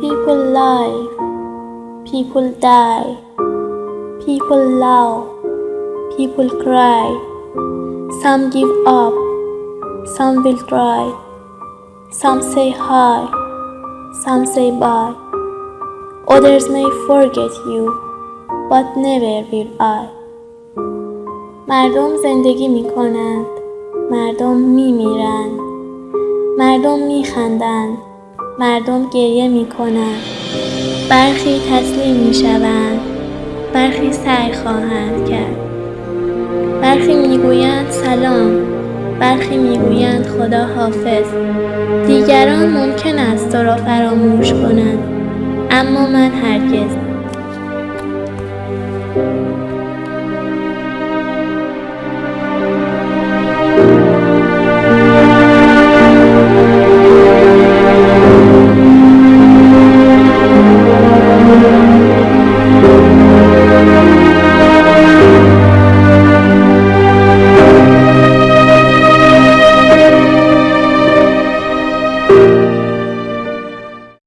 People live, people die, people love, people cry. Some give up, some will try. Some say hi, some say bye. Others may forget you, but never will I. مردم زندگی می کنند، مردم می میرند، مردم می خندند، مردم گریه می کنند. برخی تسلیم می شوند، برخی سعی خواهند کرد. برخی می گویند سلام، برخی می گویند خدا حافظ. دیگران ممکن است تو را فراموش کنند، اما من هرگز.